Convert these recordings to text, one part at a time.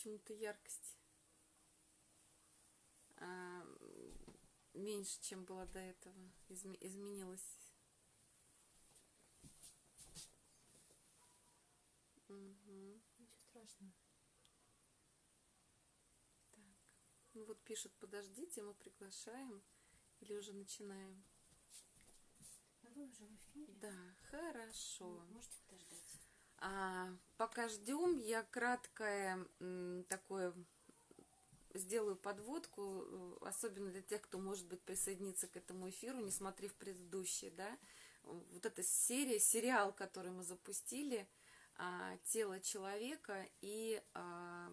почему-то яркость а, меньше, чем было до этого. Изме изменилась. Угу. Ничего страшного. Так. Ну вот пишут, подождите, мы приглашаем. Или уже начинаем? А вы уже в эфире? Да, хорошо. Можете подождать. А, пока ждем, я краткое такое сделаю подводку, э, особенно для тех, кто, может быть, присоединится к этому эфиру, не смотрев предыдущий, да. Вот эта серия, сериал, который мы запустили, а, «Тело человека», и а,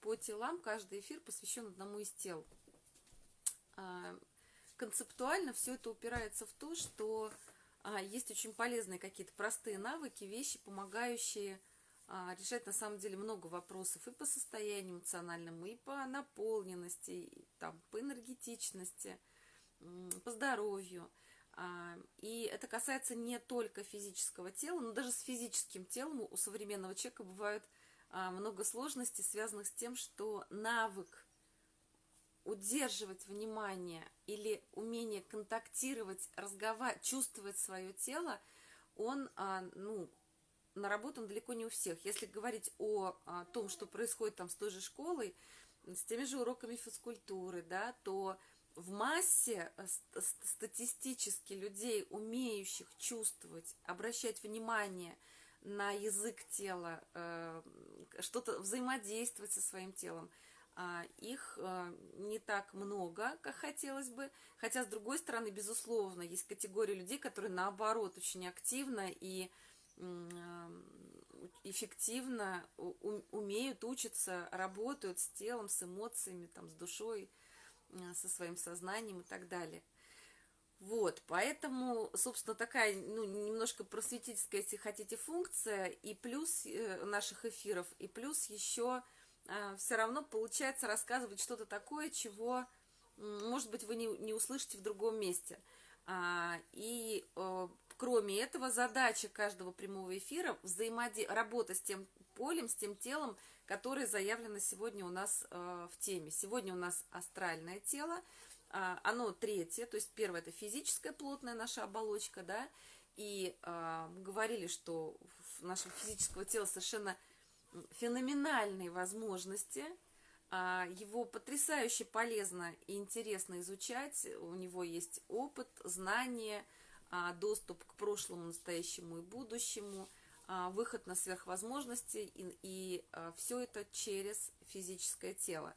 по телам каждый эфир посвящен одному из тел. Концептуально все это упирается в то, что есть очень полезные какие-то простые навыки, вещи, помогающие а, решать на самом деле много вопросов и по состоянию эмоциональному, и по наполненности, и, там, по энергетичности, по здоровью. А, и это касается не только физического тела, но даже с физическим телом у современного человека бывают а, много сложностей, связанных с тем, что навык удерживать внимание или умение контактировать, разговаривать, чувствовать свое тело, он, а, ну, наработан далеко не у всех. Если говорить о, о том, что происходит там с той же школой, с теми же уроками физкультуры, да, то в массе э, статистически людей, умеющих чувствовать, обращать внимание на язык тела, э, что-то взаимодействовать со своим телом, а, их э, не так много, как хотелось бы. Хотя, с другой стороны, безусловно, есть категория людей, которые, наоборот, очень активно и эффективно умеют, учатся, работают с телом, с эмоциями, там, с душой, со своим сознанием и так далее. Вот, поэтому, собственно, такая, ну, немножко просветительская, если хотите, функция, и плюс э, наших эфиров, и плюс еще а, все равно получается рассказывать что-то такое, чего, может быть, вы не, не услышите в другом месте. А, и э, кроме этого, задача каждого прямого эфира взаимоди... работа с тем полем, с тем телом, которое заявлено сегодня у нас э, в теме. Сегодня у нас астральное тело, э, оно третье, то есть первое это физическая плотная наша оболочка, да, и э, мы говорили, что в нашем физического тела совершенно феноменальные возможности, а, его потрясающе полезно и интересно изучать, у него есть опыт, знания, а, доступ к прошлому, настоящему и будущему, а, выход на сверхвозможности, и, и все это через физическое тело.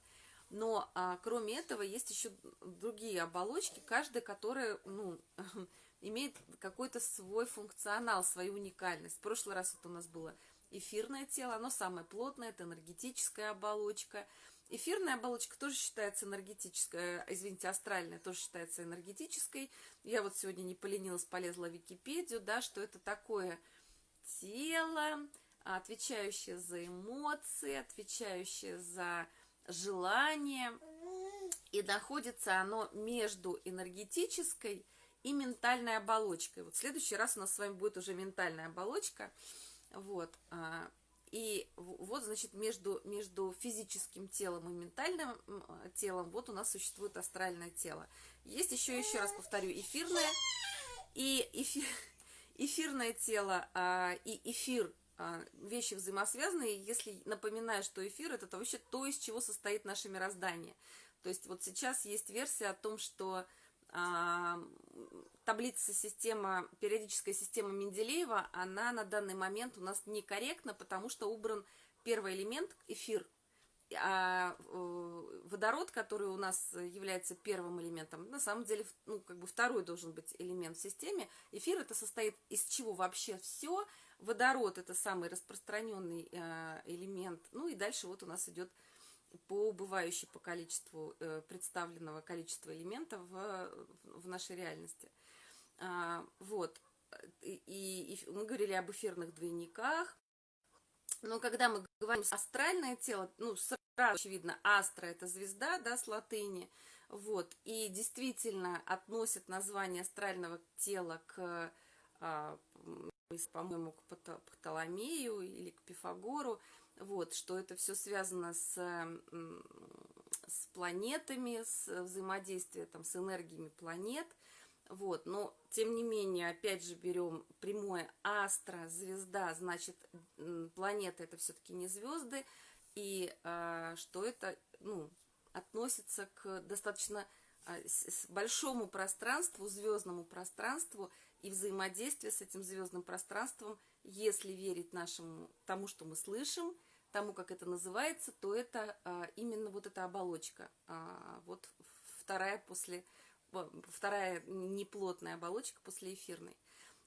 Но кроме этого есть еще другие оболочки, каждая, которая ну, имеет какой-то свой функционал, свою уникальность. В прошлый раз это у нас было эфирное тело, оно самое плотное, это энергетическая оболочка. Эфирная оболочка тоже считается энергетической, э, извините, астральная тоже считается энергетической. Я вот сегодня не поленилась, полезла в Википедию, да, что это такое тело, отвечающее за эмоции, отвечающее за желание. И находится оно между энергетической и ментальной оболочкой. Вот в следующий раз у нас с вами будет уже ментальная оболочка – вот. А, и вот, значит, между, между физическим телом и ментальным телом вот у нас существует астральное тело. Есть еще, еще раз повторю, эфирное и эфир, эфирное тело а, и эфир а, вещи взаимосвязанные, если напоминаю, что эфир это вообще то, из чего состоит наше мироздание. То есть вот сейчас есть версия о том, что таблица система, периодическая система Менделеева, она на данный момент у нас некорректна, потому что убран первый элемент, эфир, а э, водород, который у нас является первым элементом, на самом деле, ну, как бы второй должен быть элемент в системе. Эфир это состоит из чего вообще все. Водород это самый распространенный э, элемент. Ну и дальше вот у нас идет по убывающей по количеству э, представленного количества элементов в, в нашей реальности. А, вот. И, и мы говорили об эфирных двойниках. Но когда мы говорим астральное тело, ну, сразу очевидно, астра – это звезда, да, с латыни. Вот. И действительно относят название астрального тела к а, по-моему, к Птоломею или к Пифагору, вот, что это все связано с, с планетами, с взаимодействием там, с энергиями планет, вот, но тем не менее, опять же, берем прямое астро, звезда, значит, планета это все-таки не звезды, и а, что это, ну, относится к достаточно а, с, большому пространству, звездному пространству, и взаимодействие с этим звездным пространством, если верить нашему тому, что мы слышим, тому, как это называется, то это а, именно вот эта оболочка, а, вот вторая после, вторая неплотная оболочка после эфирной.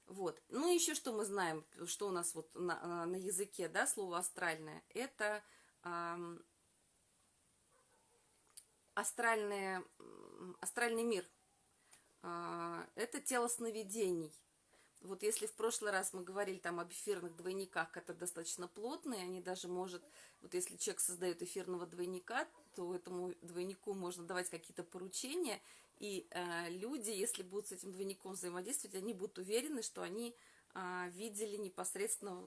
Вот. Ну, еще что мы знаем, что у нас вот на, на языке, да, слово астральное, это а, астральное, астральный мир, а, это тело сновидений. Вот если в прошлый раз мы говорили там об эфирных двойниках, это достаточно плотные, они даже может, вот если человек создает эфирного двойника, то этому двойнику можно давать какие-то поручения, и э, люди, если будут с этим двойником взаимодействовать, они будут уверены, что они э, видели непосредственно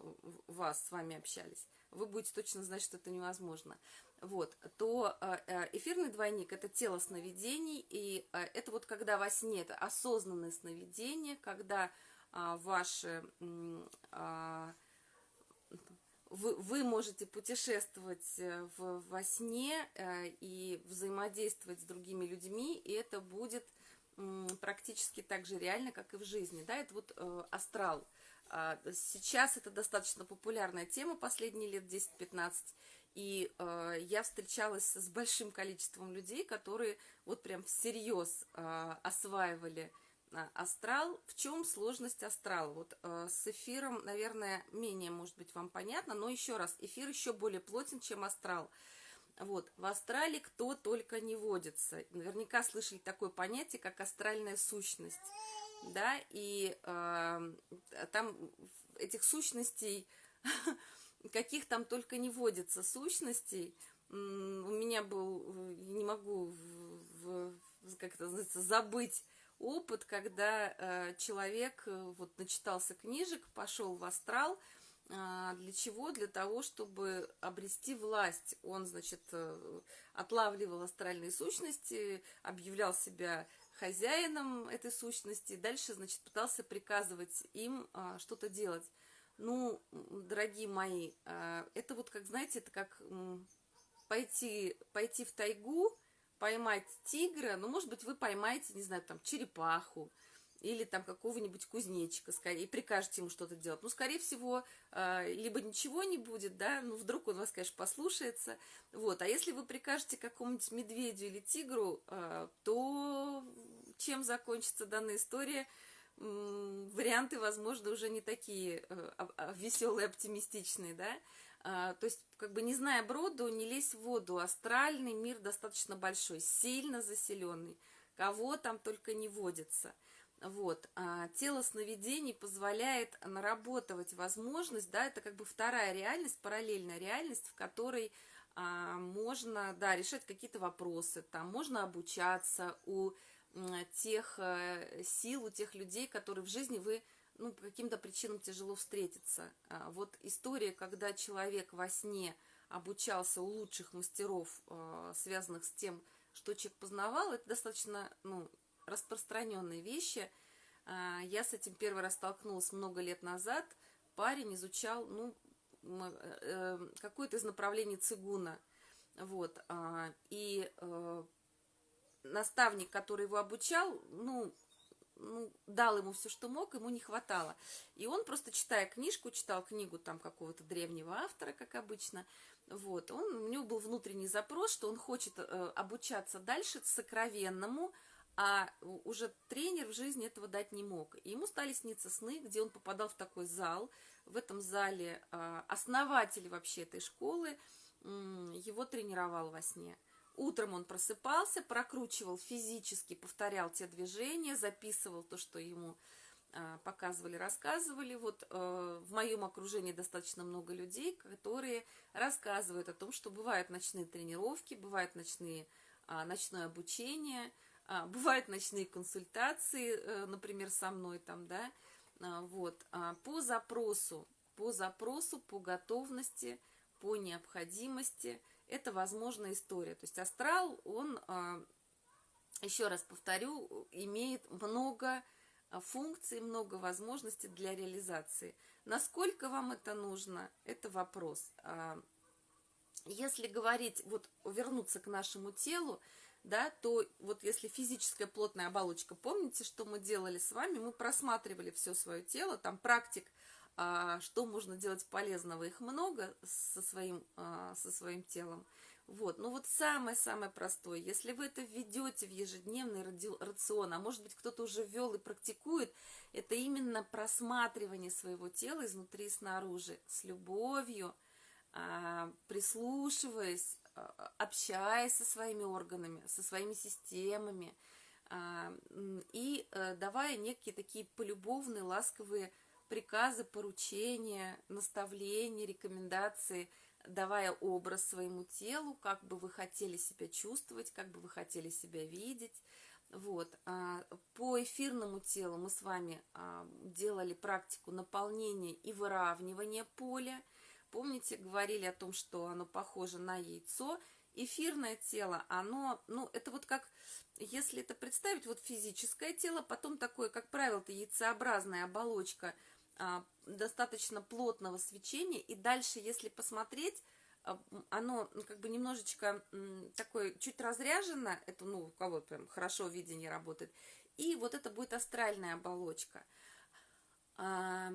вас, с вами общались. Вы будете точно знать, что это невозможно вот, то э, э, эфирный двойник – это тело сновидений, и э, это вот когда во сне, это осознанное сновидение, когда ваши, а, вы, вы можете путешествовать в, во сне и взаимодействовать с другими людьми, и это будет практически так же реально, как и в жизни, да, это вот астрал. А, сейчас это достаточно популярная тема последние лет 10-15, и э, я встречалась с большим количеством людей, которые вот прям всерьез э, осваивали э, астрал. В чем сложность астрала? Вот э, с эфиром, наверное, менее, может быть, вам понятно, но еще раз, эфир еще более плотен, чем астрал. Вот, в астрале кто только не водится. Наверняка слышали такое понятие, как астральная сущность. Да, и э, там этих сущностей каких там только не водится сущностей. У меня был, не могу, как это называется, забыть опыт, когда э, человек э, вот начитался книжек, пошел в астрал, а, для чего? Для того, чтобы обрести власть. Он, значит, э, отлавливал астральные сущности, объявлял себя хозяином этой сущности, дальше, значит, пытался приказывать им а, что-то делать. Ну, дорогие мои, а, это вот, как знаете, это как пойти, пойти в тайгу, поймать тигра, ну, может быть, вы поймаете, не знаю, там, черепаху, или там какого-нибудь кузнечика, скорее, и прикажете ему что-то делать. Ну, скорее всего, а, либо ничего не будет, да, ну, вдруг он вас, конечно, послушается, вот. А если вы прикажете какому-нибудь медведю или тигру, а, то чем закончится данная история – варианты, возможно, уже не такие э, а, веселые, оптимистичные, да, то есть, как бы не зная броду, не лезь в воду, астральный мир достаточно большой, сильно заселенный, кого там только не водится, вот, а тело сновидений позволяет наработать возможность, да, это как бы вторая реальность, параллельная реальность, в которой а, можно, да, решать какие-то вопросы, там можно обучаться у тех э, сил, у тех людей, которые в жизни вы ну, по каким-то причинам тяжело встретиться. А, вот история, когда человек во сне обучался у лучших мастеров, э, связанных с тем, что человек познавал, это достаточно ну, распространенные вещи. А, я с этим первый раз столкнулась много лет назад. Парень изучал ну, э, какое-то из направлений цигуна. Вот, а, и наставник, который его обучал, ну, ну, дал ему все, что мог, ему не хватало. И он просто, читая книжку, читал книгу там какого-то древнего автора, как обычно, вот, он, у него был внутренний запрос, что он хочет э, обучаться дальше сокровенному, а уже тренер в жизни этого дать не мог. И ему стали сниться сны, где он попадал в такой зал. В этом зале э, основатель вообще этой школы э, его тренировал во сне. Утром он просыпался, прокручивал физически, повторял те движения, записывал то, что ему а, показывали, рассказывали. Вот э, в моем окружении достаточно много людей, которые рассказывают о том, что бывают ночные тренировки, бывают ночные, а, ночное обучение, а, бывают ночные консультации, э, например, со мной там, да, вот, по запросу, по запросу, по готовности, по необходимости, это возможная история. То есть астрал, он, а, еще раз повторю, имеет много функций, много возможностей для реализации. Насколько вам это нужно, это вопрос. Если говорить, вот вернуться к нашему телу, да, то вот если физическая плотная оболочка, помните, что мы делали с вами? Мы просматривали все свое тело, там практик, а, что можно делать полезного, их много со своим, а, со своим телом. Вот, ну вот самое-самое простое, если вы это введете в ежедневный рацион, а может быть кто-то уже ввел и практикует, это именно просматривание своего тела изнутри и снаружи, с любовью, а, прислушиваясь, а, общаясь со своими органами, со своими системами а, и э, давая некие такие полюбовные, ласковые приказы, поручения, наставления, рекомендации, давая образ своему телу, как бы вы хотели себя чувствовать, как бы вы хотели себя видеть. Вот. А, по эфирному телу мы с вами делали практику наполнения и выравнивания поля – Помните, говорили о том, что оно похоже на яйцо. Эфирное тело, оно, ну, это вот как, если это представить, вот физическое тело, потом такое, как правило, яйцеобразная оболочка а, достаточно плотного свечения, и дальше, если посмотреть, а, оно ну, как бы немножечко такое чуть разряжено, это, ну, у кого прям хорошо видение работает, и вот это будет астральная оболочка. А,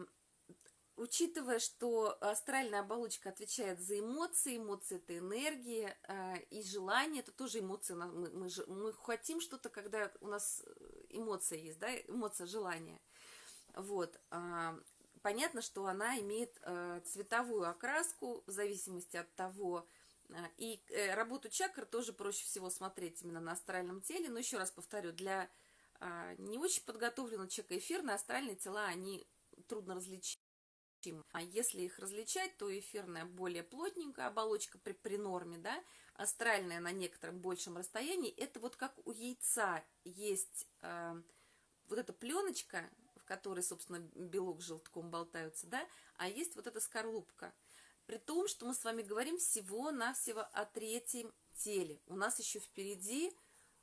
Учитывая, что астральная оболочка отвечает за эмоции, эмоции это энергия, э, и желание это тоже эмоции. Мы, мы, мы хотим что-то, когда у нас эмоция есть, да, эмоция желания. Вот. Э, понятно, что она имеет э, цветовую окраску в зависимости от того, э, и э, работу чакр тоже проще всего смотреть именно на астральном теле. Но еще раз повторю, для э, не очень подготовленного человека эфирные астральные тела, они трудно различить а если их различать, то эфирная более плотненькая оболочка при, при норме, да, астральная на некотором большем расстоянии, это вот как у яйца есть э, вот эта пленочка, в которой, собственно, белок с желтком болтаются, да, а есть вот эта скорлупка. При том, что мы с вами говорим всего-навсего о третьем теле. У нас еще впереди,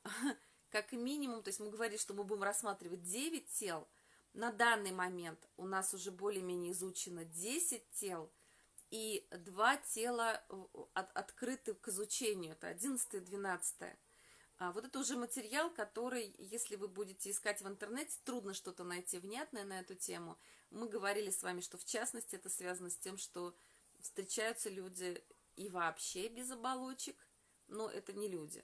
как минимум, то есть мы говорили, что мы будем рассматривать 9 тел – на данный момент у нас уже более-менее изучено 10 тел, и два тела от, открыты к изучению, это 11 и 12. А вот это уже материал, который, если вы будете искать в интернете, трудно что-то найти внятное на эту тему. Мы говорили с вами, что в частности это связано с тем, что встречаются люди и вообще без оболочек, но это не люди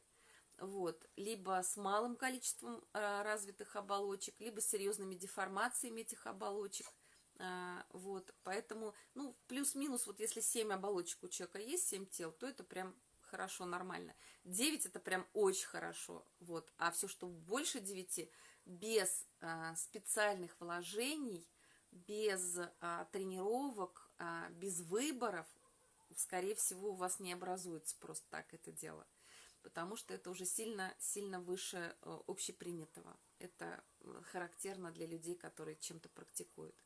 вот, либо с малым количеством а, развитых оболочек, либо с серьезными деформациями этих оболочек. А, вот, поэтому, ну, плюс-минус, вот если 7 оболочек у человека есть, 7 тел, то это прям хорошо, нормально. 9 это прям очень хорошо, вот. А все, что больше 9, без а, специальных вложений, без а, тренировок, а, без выборов, скорее всего, у вас не образуется просто так это дело потому что это уже сильно, сильно выше э, общепринятого. Это э, характерно для людей, которые чем-то практикуют.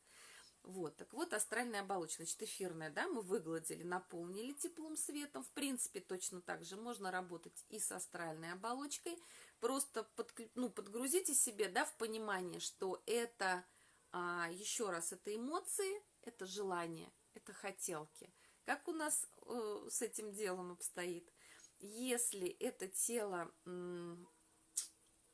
Вот, так вот, астральная оболочка, значит, эфирная, да, мы выгладили, наполнили теплым светом. В принципе, точно так же можно работать и с астральной оболочкой. Просто под, ну, подгрузите себе, да, в понимание, что это, а, еще раз, это эмоции, это желание, это хотелки. Как у нас э, с этим делом обстоит? если это тело,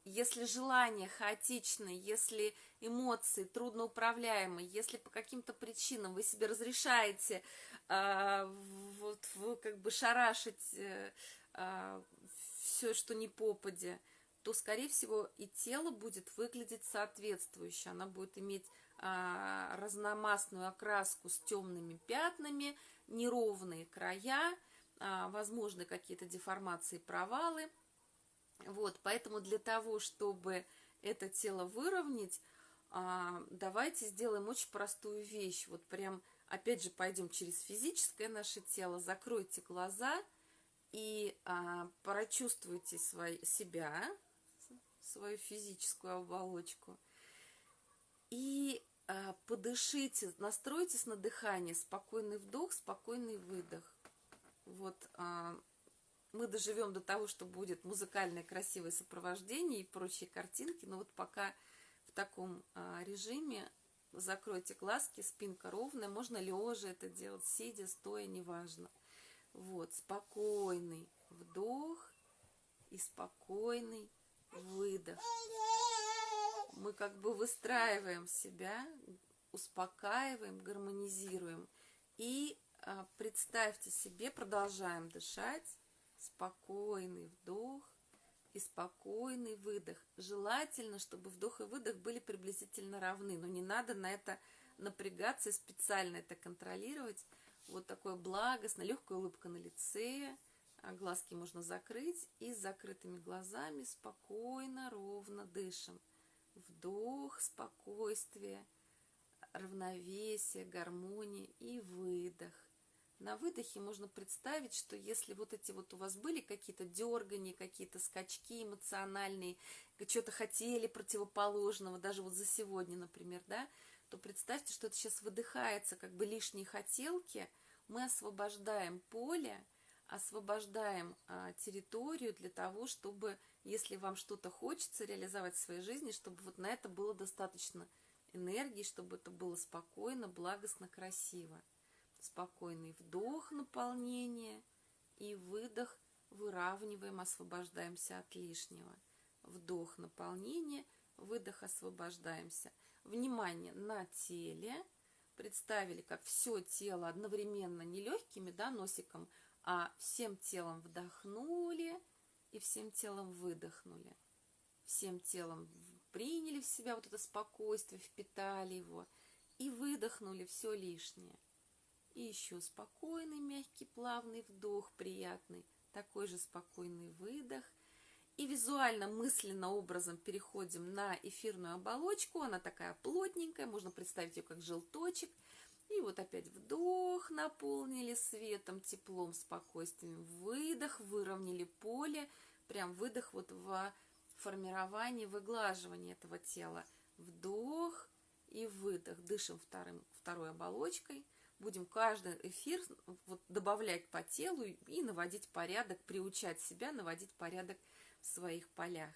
если желание хаотичное, если эмоции трудноуправляемые, если по каким-то причинам вы себе разрешаете а, вот, как бы шарашить э, а, все, что не попадя, то, скорее всего, и тело будет выглядеть соответствующе. Она будет иметь а, разномастную окраску с темными пятнами, неровные края, возможны какие-то деформации, провалы. Вот, поэтому для того, чтобы это тело выровнять, а, давайте сделаем очень простую вещь. Вот прям, опять же, пойдем через физическое наше тело, закройте глаза и а, прочувствуйте свой, себя, свою физическую оболочку. И а, подышите, настройтесь на дыхание, спокойный вдох, спокойный выдох. Вот мы доживем до того, что будет музыкальное красивое сопровождение и прочие картинки, но вот пока в таком а, режиме закройте глазки, спинка ровная, можно лежа это делать, сидя, стоя, неважно. Вот, спокойный вдох и спокойный выдох. Мы как бы выстраиваем себя, успокаиваем, гармонизируем. И а, представьте себе, продолжаем дышать, спокойный вдох и спокойный выдох. Желательно, чтобы вдох и выдох были приблизительно равны, но не надо на это напрягаться и специально это контролировать. Вот такое благостно, легкая улыбка на лице, а глазки можно закрыть и с закрытыми глазами спокойно, ровно дышим. Вдох, спокойствие, равновесие, гармония и выдох. На выдохе можно представить, что если вот эти вот у вас были какие-то дергания, какие-то скачки эмоциональные, что-то хотели противоположного, даже вот за сегодня, например, да, то представьте, что это сейчас выдыхается, как бы лишние хотелки, мы освобождаем поле, освобождаем а, территорию для того, чтобы, если вам что-то хочется реализовать в своей жизни, чтобы вот на это было достаточно энергии, чтобы это было спокойно, благостно, красиво спокойный вдох наполнения и выдох выравниваем, освобождаемся от лишнего. Вдох наполнения, выдох освобождаемся. Внимание на теле. Представили, как все тело одновременно не легкими, да, носиком, а всем телом вдохнули и всем телом выдохнули. Всем телом приняли в себя вот это спокойствие, впитали его и выдохнули все лишнее. И еще спокойный, мягкий, плавный вдох, приятный. Такой же спокойный выдох. И визуально, мысленно образом переходим на эфирную оболочку. Она такая плотненькая, можно представить ее как желточек. И вот опять вдох, наполнили светом, теплом, спокойствием. Выдох, выровняли поле. Прям выдох вот в формировании, выглаживании этого тела. Вдох и выдох. Дышим вторым, второй оболочкой – будем каждый эфир вот добавлять по телу и наводить порядок, приучать себя наводить порядок в своих полях.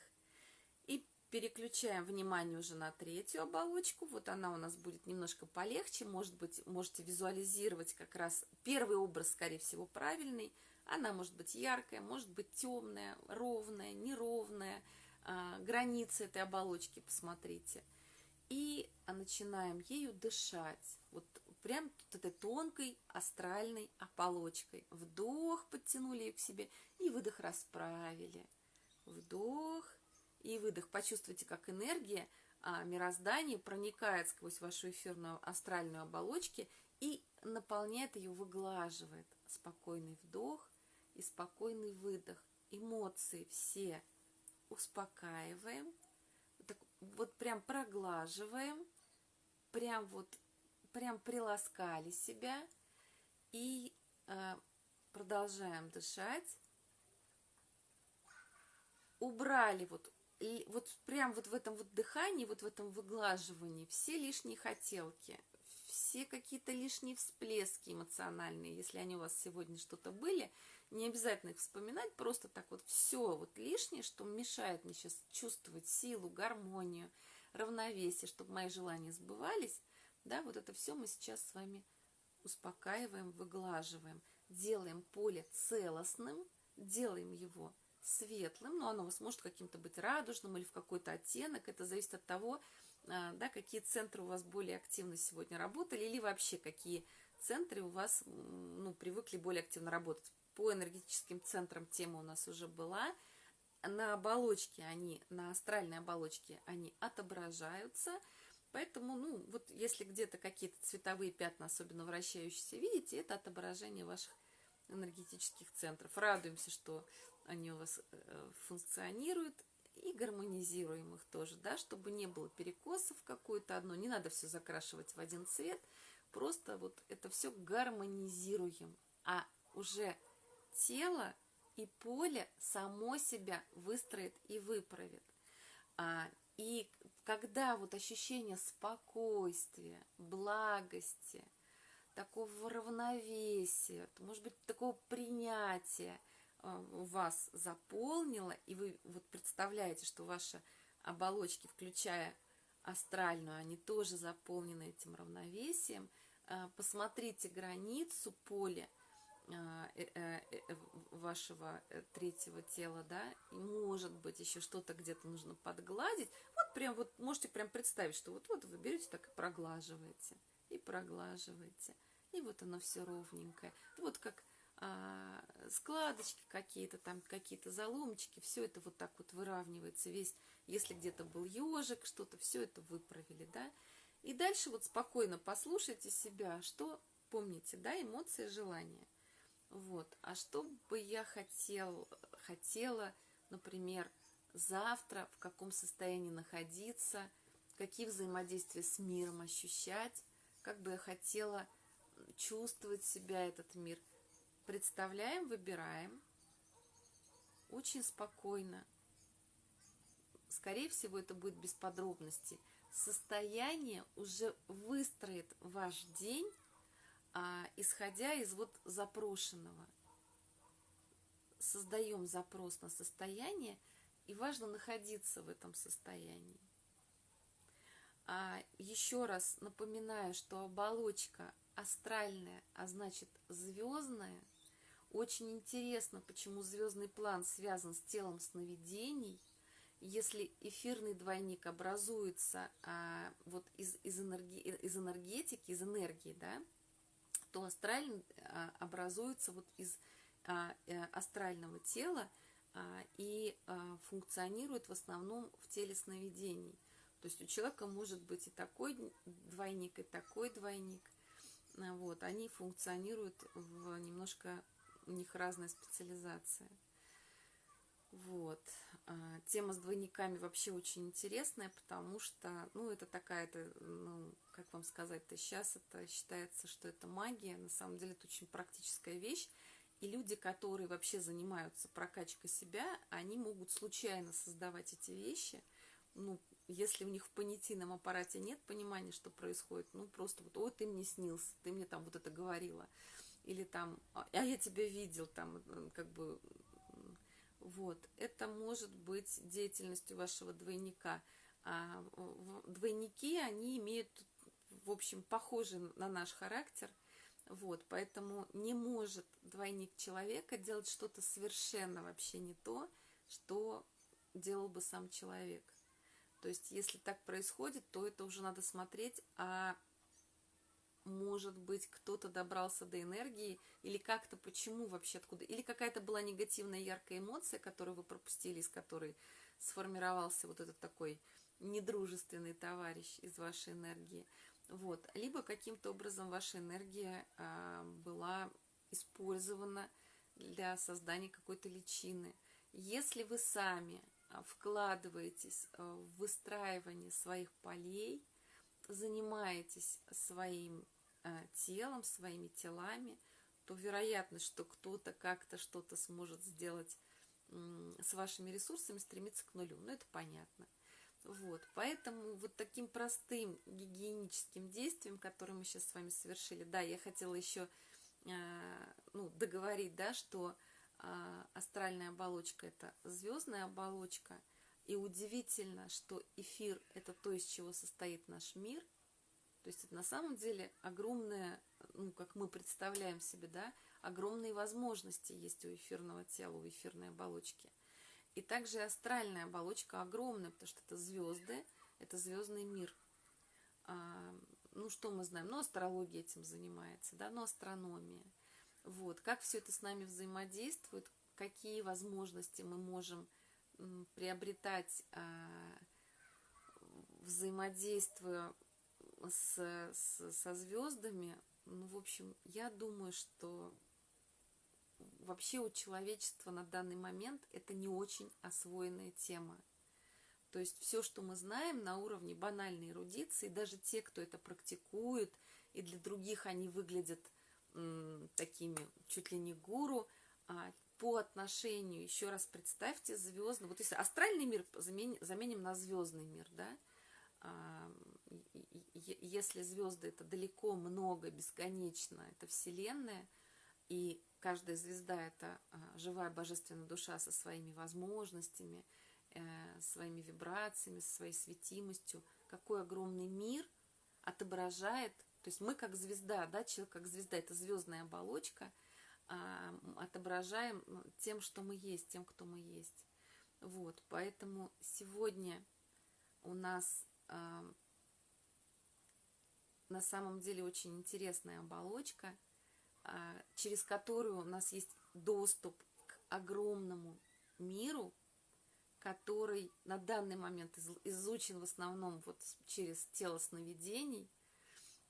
И переключаем внимание уже на третью оболочку. Вот она у нас будет немножко полегче. Может быть, можете визуализировать как раз первый образ, скорее всего, правильный. Она может быть яркая, может быть темная, ровная, неровная. А, границы этой оболочки посмотрите. И начинаем ею дышать. Вот прям тут этой тонкой астральной оболочкой. Вдох, подтянули ее к себе, и выдох расправили. Вдох и выдох. Почувствуйте, как энергия а, мироздания проникает сквозь вашу эфирную астральную оболочку и наполняет ее, выглаживает. Спокойный вдох и спокойный выдох. Эмоции все успокаиваем. Так, вот прям проглаживаем. Прям вот прям приласкали себя и э, продолжаем дышать. Убрали вот, вот прям вот в этом вот дыхании, вот в этом выглаживании все лишние хотелки, все какие-то лишние всплески эмоциональные, если они у вас сегодня что-то были, не обязательно их вспоминать, просто так вот все вот лишнее, что мешает мне сейчас чувствовать силу, гармонию, равновесие, чтобы мои желания сбывались, да, вот это все мы сейчас с вами успокаиваем, выглаживаем, делаем поле целостным, делаем его светлым, но оно у каким-то быть радужным или в какой-то оттенок, это зависит от того, а, да, какие центры у вас более активно сегодня работали, или вообще какие центры у вас ну, привыкли более активно работать. По энергетическим центрам тема у нас уже была. На оболочке они, на астральной оболочке они отображаются – Поэтому, ну, вот если где-то какие-то цветовые пятна, особенно вращающиеся, видите, это отображение ваших энергетических центров. Радуемся, что они у вас э, функционируют и гармонизируем их тоже, да, чтобы не было перекосов какое-то одно. Не надо все закрашивать в один цвет, просто вот это все гармонизируем. А уже тело и поле само себя выстроит и выправит. А, и когда вот ощущение спокойствия, благости, такого равновесия, может быть, такого принятия э, вас заполнило, и вы вот представляете, что ваши оболочки, включая астральную, они тоже заполнены этим равновесием, э, посмотрите границу поля вашего третьего тела, да, и может быть еще что-то где-то нужно подгладить. Вот прям вот можете прям представить, что вот вот вы берете так и проглаживаете и проглаживаете. И вот оно все ровненькое. Вот как а, складочки какие-то, там какие-то заломчики, все это вот так вот выравнивается. Весь, если где-то был ежик, что-то, все это выправили, да. И дальше вот спокойно послушайте себя, что помните, да, эмоции, желания. Вот, а что бы я хотел, хотела, например, завтра, в каком состоянии находиться, какие взаимодействия с миром ощущать, как бы я хотела чувствовать себя этот мир. Представляем, выбираем. Очень спокойно. Скорее всего, это будет без подробностей. Состояние уже выстроит ваш день, исходя из вот запрошенного. Создаем запрос на состояние, и важно находиться в этом состоянии. А еще раз напоминаю, что оболочка астральная, а значит звездная. Очень интересно, почему звездный план связан с телом сновидений. Если эфирный двойник образуется а, вот из, из, энерги, из энергетики, из энергии, да, то астральный а, образуется вот из а, а, астрального тела а, и функционирует в основном в теле сновидений. То есть у человека может быть и такой двойник, и такой двойник. Вот, они функционируют в немножко, у них разная специализация. Вот. А, тема с двойниками вообще очень интересная, потому что, ну, это такая-то, ну, как вам сказать-то, сейчас это считается, что это магия, на самом деле это очень практическая вещь, и люди, которые вообще занимаются прокачкой себя, они могут случайно создавать эти вещи, ну, если у них в понятийном аппарате нет понимания, что происходит, ну просто вот, ой, ты мне снился, ты мне там вот это говорила, или там, а, а я тебя видел, там, как бы, вот, это может быть деятельностью вашего двойника. А двойники, они имеют, в общем, похожий на наш характер, вот, поэтому не может двойник человека делать что-то совершенно вообще не то, что делал бы сам человек. То есть, если так происходит, то это уже надо смотреть, а может быть, кто-то добрался до энергии, или как-то, почему вообще, откуда, или какая-то была негативная яркая эмоция, которую вы пропустили, из которой сформировался вот этот такой недружественный товарищ из вашей энергии. Вот. Либо каким-то образом ваша энергия а, была использована для создания какой-то личины. Если вы сами а, вкладываетесь а, в выстраивание своих полей, занимаетесь своим а, телом, своими телами, то вероятность, что кто-то как-то что-то сможет сделать с вашими ресурсами, стремится к нулю. Ну, это понятно. Вот, поэтому вот таким простым гигиеническим действием, которое мы сейчас с вами совершили, да, я хотела еще ну, договорить, да, что а, астральная оболочка – это звездная оболочка. И удивительно, что эфир – это то, из чего состоит наш мир. То есть это на самом деле огромное, ну, как мы представляем себе, да, огромные возможности есть у эфирного тела, у эфирной оболочки. И также астральная оболочка огромная, потому что это звезды, это звездный мир. А, ну, что мы знаем? Ну, астрология этим занимается, да, ну, астрономия – вот, как все это с нами взаимодействует, какие возможности мы можем приобретать, а, взаимодействуя с, с, со звездами. Ну, в общем, я думаю, что вообще у человечества на данный момент это не очень освоенная тема. То есть все, что мы знаем на уровне банальной эрудиции, даже те, кто это практикует, и для других они выглядят такими чуть ли не гуру, а, по отношению, еще раз представьте, звездный, вот если астральный мир заменим, заменим на звездный мир, да, а, если звезды это далеко, много, бесконечно, это Вселенная, и каждая звезда это а, живая божественная душа со своими возможностями, э, своими вибрациями, со своей светимостью, какой огромный мир отображает, то есть мы как звезда, да, человек как звезда, это звездная оболочка, отображаем тем, что мы есть, тем, кто мы есть. Вот, поэтому сегодня у нас на самом деле очень интересная оболочка, а, через которую у нас есть доступ к огромному миру, который на данный момент изучен в основном вот через тело сновидений.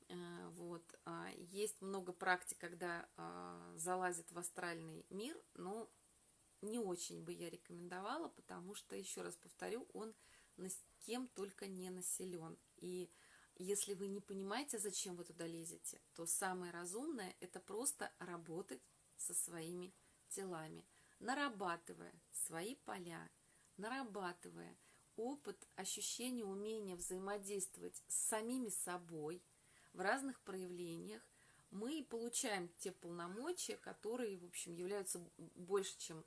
А, вот. А, есть много практик, когда залазит в астральный мир, но не очень бы я рекомендовала, потому что, еще раз повторю, он кем только не населен. И если вы не понимаете, зачем вы туда лезете, то самое разумное – это просто работать со своими телами, нарабатывая свои поля, нарабатывая опыт, ощущение, умение взаимодействовать с самими собой в разных проявлениях, мы получаем те полномочия, которые, в общем, являются больше, чем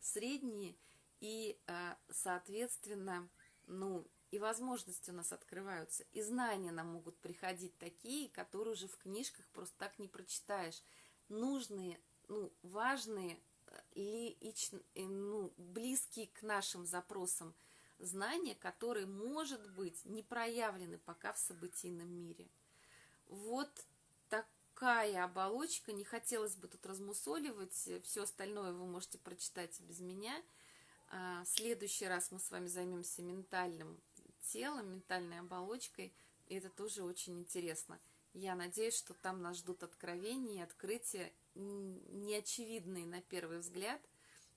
средние, и, а, соответственно, ну, и возможности у нас открываются, и знания нам могут приходить такие, которые уже в книжках просто так не прочитаешь. Нужные, ну, важные, лич, э, ну, близкие к нашим запросам знания, которые, может быть, не проявлены пока в событийном мире. Вот такая оболочка, не хотелось бы тут размусоливать, все остальное вы можете прочитать без меня. А, в следующий раз мы с вами займемся ментальным телом, ментальной оболочкой, и это тоже очень интересно. Я надеюсь, что там нас ждут откровения и открытия, неочевидные на первый взгляд,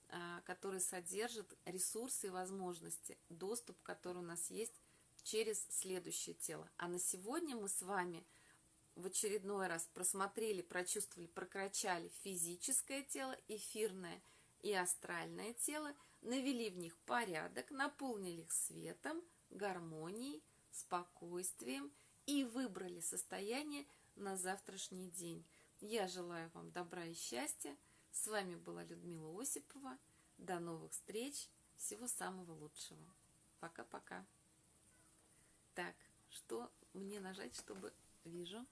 а, которые содержат ресурсы и возможности, доступ, который у нас есть через следующее тело. А на сегодня мы с вами в очередной раз просмотрели, прочувствовали, прокачали физическое тело, эфирное и астральное тело, навели в них порядок, наполнили их светом – гармонией, спокойствием и выбрали состояние на завтрашний день. Я желаю вам добра и счастья. С вами была Людмила Осипова. До новых встреч. Всего самого лучшего. Пока-пока. Так, что мне нажать, чтобы... Вижу.